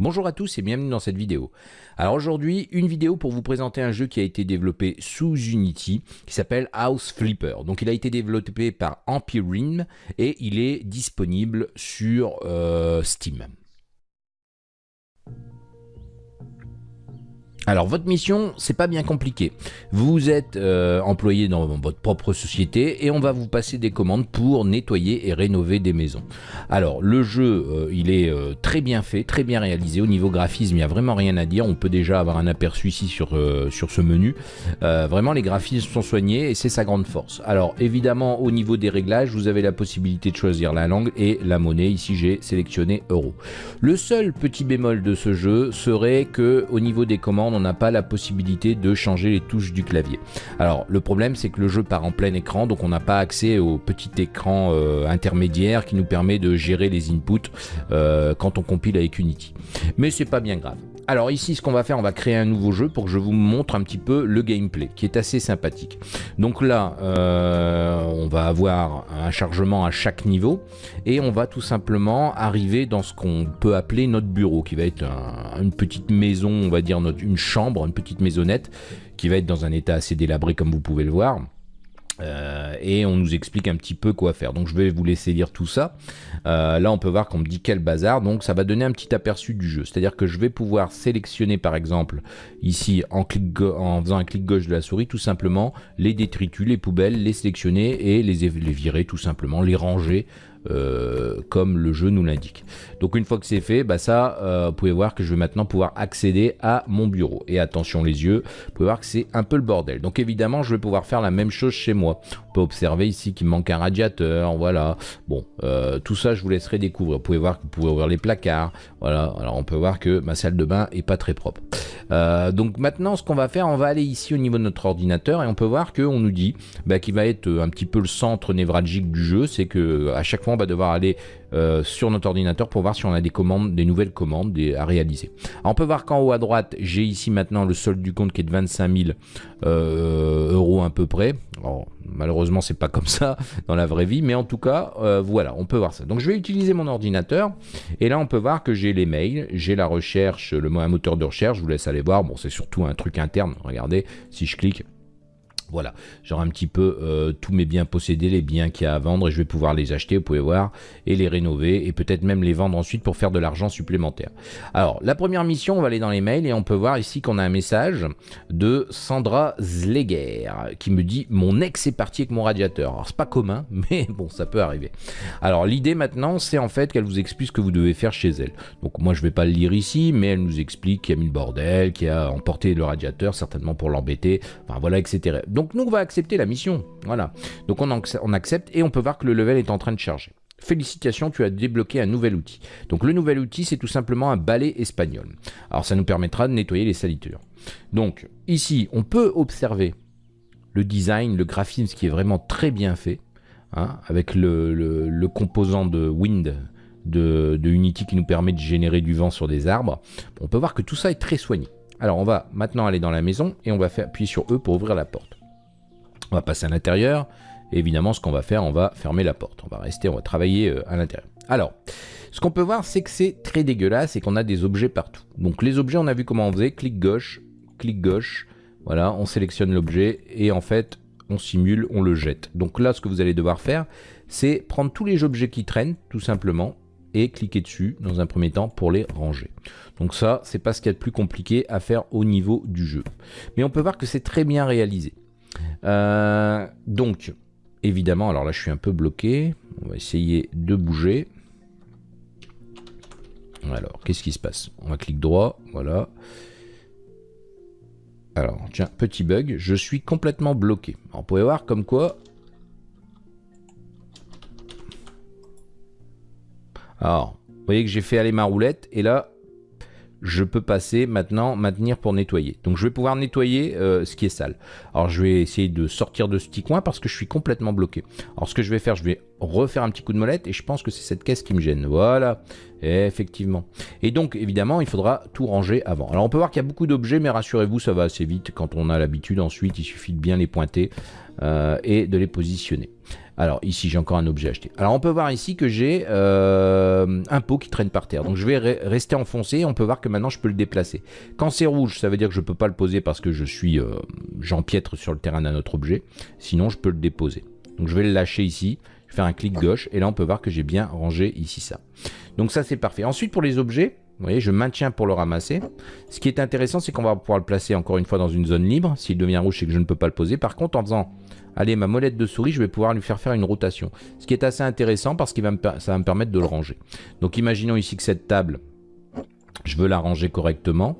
Bonjour à tous et bienvenue dans cette vidéo. Alors aujourd'hui, une vidéo pour vous présenter un jeu qui a été développé sous Unity qui s'appelle House Flipper. Donc il a été développé par Empyrean et il est disponible sur euh, Steam. Alors votre mission, c'est pas bien compliqué. Vous êtes euh, employé dans votre propre société et on va vous passer des commandes pour nettoyer et rénover des maisons. Alors le jeu, euh, il est euh, très bien fait, très bien réalisé. Au niveau graphisme, il n'y a vraiment rien à dire. On peut déjà avoir un aperçu ici sur, sur ce menu. vraiment, les graphismes sont soignés et c'est sa grande force. Alors évidemment, au niveau des réglages, vous avez la possibilité de choisir la langue et la monnaie. Ici, j'ai sélectionné euro. Le seul petit bémol de ce jeu serait que au niveau des commandes, on n'a pas la possibilité de changer les touches du clavier. Alors le problème c'est que le jeu part en plein écran donc on n'a pas accès au petit écran euh, intermédiaire qui nous permet de gérer les inputs euh, quand on compile avec Unity. Mais c'est pas bien grave. Alors ici, ce qu'on va faire, on va créer un nouveau jeu pour que je vous montre un petit peu le gameplay, qui est assez sympathique. Donc là, euh, on va avoir un chargement à chaque niveau, et on va tout simplement arriver dans ce qu'on peut appeler notre bureau, qui va être une petite maison, on va dire une chambre, une petite maisonnette, qui va être dans un état assez délabré comme vous pouvez le voir. Euh, et on nous explique un petit peu quoi faire. Donc je vais vous laisser lire tout ça. Euh, là on peut voir qu'on me dit quel bazar, donc ça va donner un petit aperçu du jeu. C'est-à-dire que je vais pouvoir sélectionner par exemple ici en, faisant un clic gauche de la souris tout simplement les détritus, les poubelles, les sélectionner et les virer tout simplement, les ranger euh, comme le jeu nous l'indique. Donc une fois que c'est fait, bah ça, euh, vous pouvez voir que je vais maintenant pouvoir accéder à mon bureau. Et attention les yeux, vous pouvez voir que c'est un peu le bordel. Donc évidemment, je vais pouvoir faire la même chose chez moi. On peut observer ici qu'il manque un radiateur, voilà. Bon, euh, tout ça, je vous laisserai découvrir. Vous pouvez voir que vous pouvez ouvrir les placards, voilà. Alors on peut voir que ma salle de bain est pas très propre. donc maintenant, ce qu'on va faire, on va aller ici au niveau de notre ordinateur et on peut voir qu'on nous dit bah, qu'il va être un petit peu le centre névralgique du jeu. C'est que à chaque fois, on va devoir aller euh, sur notre ordinateur pour voir si on a des commandes, des nouvelles commandes à réaliser. on peut voir qu'en haut à droite, j'ai ici maintenant le solde du compte qui est de 25 000 euh, euros à peu près. malheureusement, c'est pas comme ça dans la vraie vie, mais en tout cas, euh, voilà, on peut voir ça. Donc, je vais utiliser mon ordinateur et là, on peut voir que j'ai les mails, j'ai la recherche, le un moteur de recherche. Je vous laisse aller voir. Bon, c'est surtout un truc interne. Regardez, si je clique, voilà, j'aurai un petit peu euh, tous mes biens possédés, les biens qu'il y a à vendre et je vais pouvoir les acheter, vous pouvez voir, et les rénover et peut-être même les vendre ensuite pour faire de l'argent supplémentaire. Alors, la première mission, on va aller dans les mails et on peut voir ici qu'on a un message de Sandra Zleger qui me dit « Mon ex est parti avec mon radiateur ». Alors, c'est pas commun, mais bon, ça peut arriver. Alors, l'idée maintenant, c'est en fait qu'elle vous explique ce que vous devez faire chez elle. Donc, moi, je vais pas le lire ici, mais elle nous explique qu'il y a mis le bordel, qu'il a emporté le radiateur, certainement pour l'embêter, enfin voilà, etc. nous, on va accepter la mission. Voilà. Donc on, accepte et on peut voir que le level est en train de charger. Félicitations, tu as débloqué un nouvel outil. Donc le nouvel outil, c'est tout simplement un balai espagnol. Alors ça nous permettra de nettoyer les salitures. Donc ici, on peut observer le design, le graphisme qui est vraiment très bien fait, hein, avec le, composant de wind de, de, Unity qui nous permet de générer du vent sur des arbres. On peut voir que tout ça est très soigné. Alors on va maintenant aller dans la maison et on va faire appuyer sur E pour ouvrir la porte. On va passer à l'intérieur. évidemment, ce qu'on va faire, on va fermer la porte. On va rester, on va travailler euh, à l'intérieur. Alors, ce qu'on peut voir, c'est que c'est très dégueulasse et qu'on a des objets partout. Donc les objets, on a vu comment on faisait. Clic gauche, clic gauche. Voilà, on sélectionne l'objet et en fait, on simule, on le jette. Donc là, ce que vous allez devoir faire, c'est prendre tous les objets qui traînent, tout simplement, et cliquer dessus dans un premier temps pour les ranger. Donc ça, c'est pas ce qu'il y a de plus compliqué à faire au niveau du jeu. Mais on peut voir que c'est très bien réalisé. Euh, donc, évidemment, alors là je suis un peu bloqué. On va essayer de bouger. Alors, qu'est-ce qui se passe? On va cliquer droit, voilà. Alors, tiens, petit bug, je suis complètement bloqué. on pouvait voir comme quoi... Alors, vous voyez que j'ai fait aller ma roulette, et là, je peux passer maintenant maintenir pour nettoyer. Donc je vais pouvoir nettoyer euh, ce qui est sale. Alors je vais essayer de sortir de ce petit coin parce que je suis complètement bloqué. Alors ce que je vais faire, je vais refaire un petit coup de molette et je pense que c'est cette caisse qui me gêne. Voilà, effectivement. Et donc évidemment, il faudra tout ranger avant. Alors on peut voir qu'il y a beaucoup d'objets, mais rassurez-vous, ça va assez vite quand on a l'habitude. Ensuite, il suffit de bien les pointer euh, et de les positionner. Alors ici j'ai encore un objet acheté. Alors on peut voir ici que j'ai euh, un pot qui traîne par terre. Donc je vais rester enfoncé on peut voir que maintenant je peux le déplacer. Quand c'est rouge ça veut dire que je ne peux pas le poser parce que je suis euh, j'empiètre sur le terrain d'un autre objet. Sinon je peux le déposer. Donc je vais le lâcher ici. Je faire un clic gauche et là on peut voir que j'ai bien rangé ici ça. Donc ça c'est parfait. Ensuite pour les objets, vous voyez, je maintiens pour le ramasser. Ce qui est intéressant, c'est qu'on va pouvoir le placer encore une fois dans une zone libre. S'il devient rouge, c'est que je ne peux pas le poser. Par contre, en faisant allez, ma molette de souris, je vais pouvoir lui faire faire une rotation. Ce qui est assez intéressant parce que ça va me permettre de le ranger. Donc imaginons ici que cette table, je veux la ranger correctement.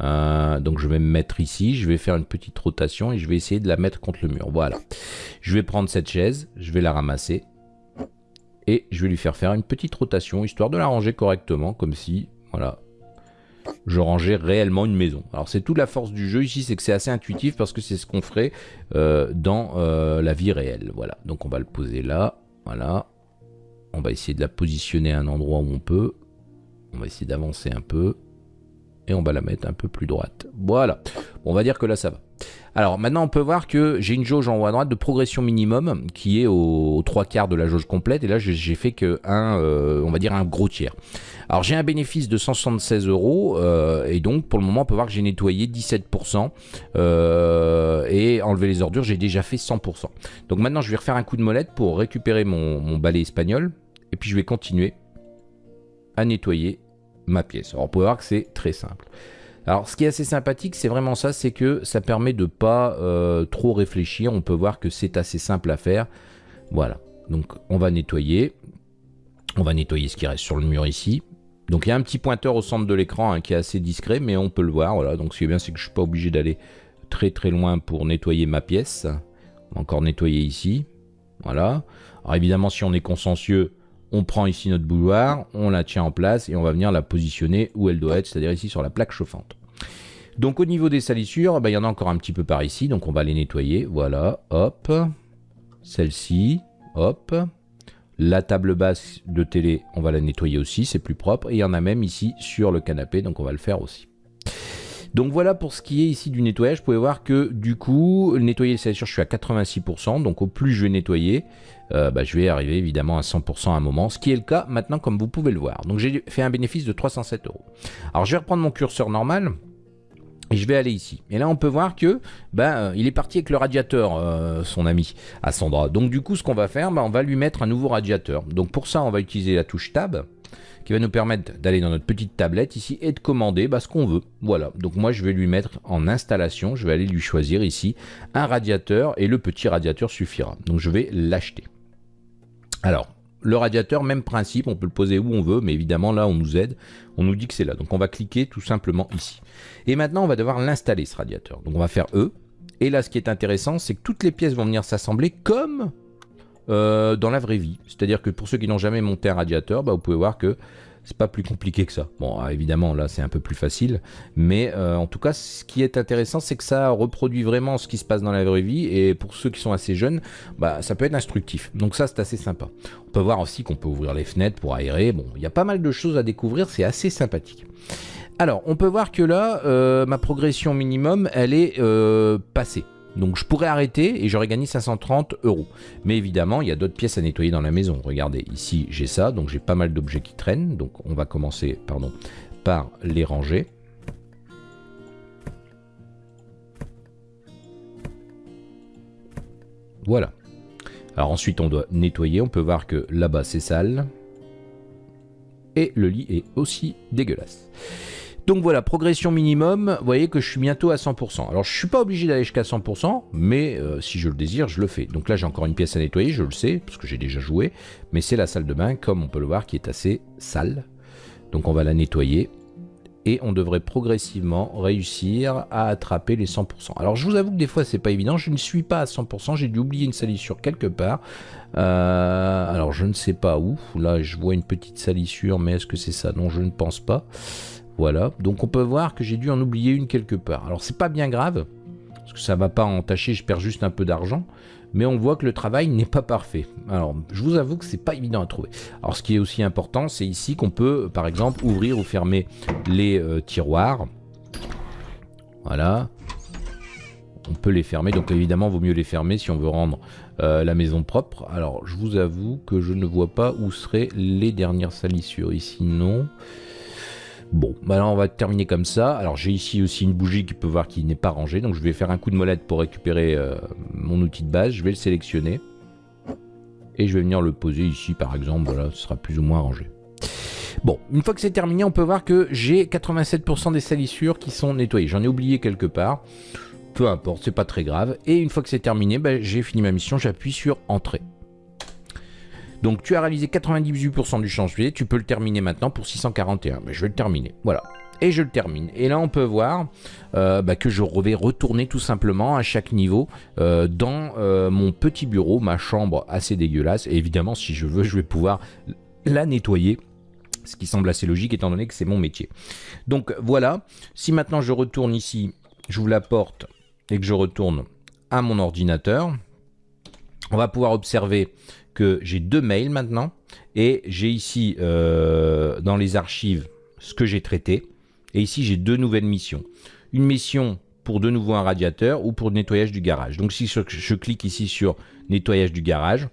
Euh, donc je vais me mettre ici, je vais faire une petite rotation et je vais essayer de la mettre contre le mur. Voilà. Je vais prendre cette chaise, je vais la ramasser et je vais lui faire faire une petite rotation histoire de la ranger correctement comme si, voilà, je rangeais réellement une maison. Alors c'est toute la force du jeu ici, c'est que c'est assez intuitif parce que c'est ce qu'on ferait euh, dans euh, la vie réelle. Voilà, donc on va le poser là, voilà. On va essayer de la positionner à un endroit où on peut. On va essayer d'avancer un peu. Et on va la mettre un peu plus droite. Voilà, on va dire que là ça va. Alors maintenant on peut voir que j'ai une jauge en haut à droite de progression minimum qui est aux, trois quarts de la jauge complète et là j'ai fait que un, euh, un gros tiers. Alors j'ai un bénéfice de 176 euros euh, et donc pour le moment on peut voir que j'ai nettoyé 17% euh, et enlever les ordures j'ai déjà fait 100%. Donc maintenant je vais refaire un coup de molette pour récupérer mon, mon balai espagnol et puis je vais continuer à nettoyer ma pièce. Alors on peut voir que c'est très simple. Alors ce qui est assez sympathique, c'est vraiment ça, c'est que ça permet de pas euh, trop réfléchir. On peut voir que c'est assez simple à faire. Voilà, donc on va nettoyer. On va nettoyer ce qui reste sur le mur ici. Donc il y a un petit pointeur au centre de l'écran hein, qui est assez discret, mais on peut le voir. Voilà, donc ce qui est bien, c'est que je suis pas obligé d'aller très très loin pour nettoyer ma pièce. On va encore nettoyer ici. Voilà. Alors évidemment, si on est consciencieux, on prend ici notre bouilloire, on la tient en place et on va venir la positionner où elle doit être, c'est-à-dire ici sur la plaque chauffante. Donc au niveau des salissures, bah, il y en a encore un petit peu par ici, donc on va les nettoyer. Voilà, hop. Celle-ci, hop. La table basse de télé, on va la nettoyer aussi, c'est plus propre. Et il y en a même ici sur le canapé, donc on va le faire aussi. Donc voilà pour ce qui est ici du nettoyage. Vous pouvez voir que du coup, nettoyer les salissures, je suis à 86%. Donc au plus je vais nettoyer, euh, bah, je vais arriver évidemment à 100% à un moment. Ce qui est le cas maintenant comme vous pouvez le voir. Donc j'ai fait un bénéfice de 307 euros. Alors je vais reprendre mon curseur normal. Et je vais aller ici. Et là, on peut voir que ben, il est parti avec le radiateur, euh, son ami, à Sandra. Donc du coup, ce qu'on va faire, ben, on va lui mettre un nouveau radiateur. Donc pour ça, on va utiliser la touche Tab qui va nous permettre d'aller dans notre petite tablette ici et de commander bah, ce qu'on veut. Voilà, donc moi je vais lui mettre en installation, je vais aller lui choisir ici un radiateur et le petit radiateur suffira. Donc je vais l'acheter. Alors, le radiateur, même principe, on peut le poser où on veut, mais évidemment là on nous aide, on nous dit que c'est là. Donc on va cliquer tout simplement ici. Et maintenant on va devoir l'installer ce radiateur. Donc on va faire E. Et là ce qui est intéressant, c'est que toutes les pièces vont venir s'assembler comme euh, dans la vraie vie. C'est-à-dire que pour ceux qui n'ont jamais monté un radiateur, bah, vous pouvez voir que c'est pas plus compliqué que ça. Bon, ah, évidemment, là, c'est un peu plus facile. Mais euh, en tout cas, ce qui est intéressant, c'est que ça reproduit vraiment ce qui se passe dans la vraie vie. Et pour ceux qui sont assez jeunes, bah, ça peut être instructif. Donc ça, c'est assez sympa. On peut voir aussi qu'on peut ouvrir les fenêtres pour aérer. Bon, il y a pas mal de choses à découvrir. C'est assez sympathique. Alors, on peut voir que là, euh, ma progression minimum, elle est passée. Donc je pourrais arrêter et j'aurais gagné 530 euros. Mais évidemment, il y a d'autres pièces à nettoyer dans la maison. Regardez, ici j'ai ça, donc j'ai pas mal d'objets qui traînent. Donc on va commencer pardon, par les ranger. Voilà. Alors ensuite on doit nettoyer, on peut voir que là-bas c'est sale. Et le lit est aussi dégueulasse. Donc voilà, progression minimum, vous voyez que je suis bientôt à 100%. Alors je suis pas obligé d'aller jusqu'à 100%, mais euh, si je le désire, je le fais. Donc là j'ai encore une pièce à nettoyer, je le sais, parce que j'ai déjà joué, mais c'est la salle de bain, comme on peut le voir, qui est assez sale. Donc on va la nettoyer, et on devrait progressivement réussir à attraper les 100%. Alors je vous avoue que des fois c'est pas évident, je ne suis pas à 100%, j'ai dû oublier une salissure quelque part. Euh, alors je ne sais pas où, là je vois une petite salissure, mais est-ce que c'est ça? Non, je ne pense pas. Voilà, donc on peut voir que j'ai dû en oublier une quelque part. Alors c'est pas bien grave, parce que ça va pas entacher, je perds juste un peu d'argent, mais on voit que le travail n'est pas parfait. Alors je vous avoue que c'est pas évident à trouver. Alors ce qui est aussi important, c'est ici qu'on peut par exemple ouvrir ou fermer les euh, tiroirs. Voilà. on peut les fermer. Donc évidemment, vaut mieux les fermer si on veut rendre euh, la maison propre. Alors, je vous avoue que je ne vois pas où seraient les dernières salissures. Ici, non. Bon, bah là on va terminer comme ça. Alors j'ai ici aussi une bougie qui peut voir qu'il n'est pas rangée. Donc je vais faire un coup de molette pour récupérer euh, mon outil de base. Je vais le sélectionner. Et je vais venir le poser ici par exemple. Voilà, ce sera plus ou moins rangé. Bon, une fois que c'est terminé, on peut voir que j'ai 87% des salissures qui sont nettoyées. J'en ai oublié quelque part. Peu importe, c'est pas très grave. Et une fois que c'est terminé, bah, j'ai fini ma mission. J'appuie sur Entrée. Donc tu as réalisé 98% du chantier, tu peux le terminer maintenant pour 641. Mais je vais le terminer, voilà. Et je le termine. Et là, on peut voir euh, bah, que je vais retourner tout simplement à chaque niveau euh, dans euh, mon petit bureau, ma chambre assez dégueulasse. Et évidemment, si je veux, je vais pouvoir la nettoyer ce qui semble assez logique étant donné que c'est mon métier. Donc voilà, si maintenant je retourne ici, j'ouvre la porte et que je retourne à mon ordinateur, on va pouvoir observer que j'ai deux mails maintenant et j'ai ici euh, dans les archives ce que j'ai traité et ici j'ai deux nouvelles missions. Une mission pour de nouveau un radiateur ou pour nettoyage du garage. Donc si je clique ici sur nettoyage du garage,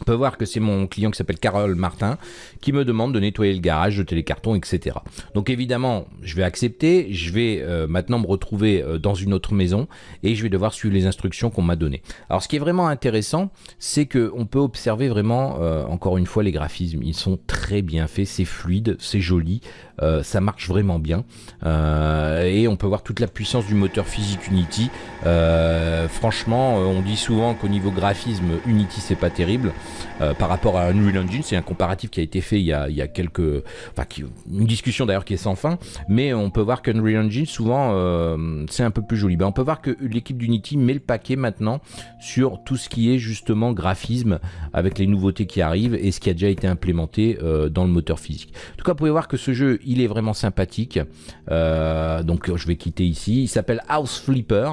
on peut voir que c'est mon client qui s'appelle Carole Martin qui me demande de nettoyer le garage, jeter les cartons, etc. Donc évidemment, je vais accepter, je vais euh, maintenant me retrouver euh, dans une autre maison et je vais devoir suivre les instructions qu'on m'a données. Alors ce qui est vraiment intéressant, c'est qu'on peut observer vraiment, euh, encore une fois, les graphismes. Ils sont très bien faits, c'est fluide, c'est joli, ça marche vraiment bien. et on peut voir toute la puissance du moteur physique Unity. franchement, on dit souvent qu'au niveau graphisme, Unity c'est pas terrible. Euh, par rapport à Unreal Engine. C'est un comparatif qui a été fait il y a, quelques... Enfin, une discussion d'ailleurs qui est sans fin, mais on peut voir qu'Unreal Engine, souvent, euh, c'est un peu plus joli. Ben, on peut voir que l'équipe d'Unity met le paquet maintenant sur tout ce qui est justement graphisme avec les nouveautés qui arrivent et ce qui a déjà été implémenté euh, dans le moteur physique. En tout cas, vous pouvez voir que ce jeu, il est vraiment sympathique. donc, je vais quitter ici. Il s'appelle House Flipper.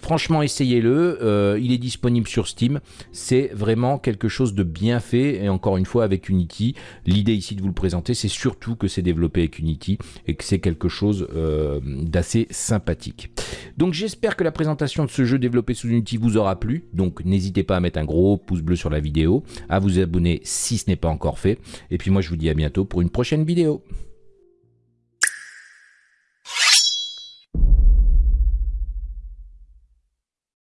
Franchement, essayez-le. Euh, il est disponible sur Steam. C'est vraiment quelque chose de bien fait. Et encore une fois, avec Unity, l'idée ici de vous le présenter, c'est surtout que c'est développé avec Unity et que c'est quelque chose euh, d'assez sympathique. Donc j'espère que la présentation de ce jeu développé sous Unity vous aura plu. Donc n'hésitez pas à mettre un gros pouce bleu sur la vidéo, à vous abonner si ce n'est pas encore fait. Et puis moi je vous dis à bientôt pour une prochaine vidéo.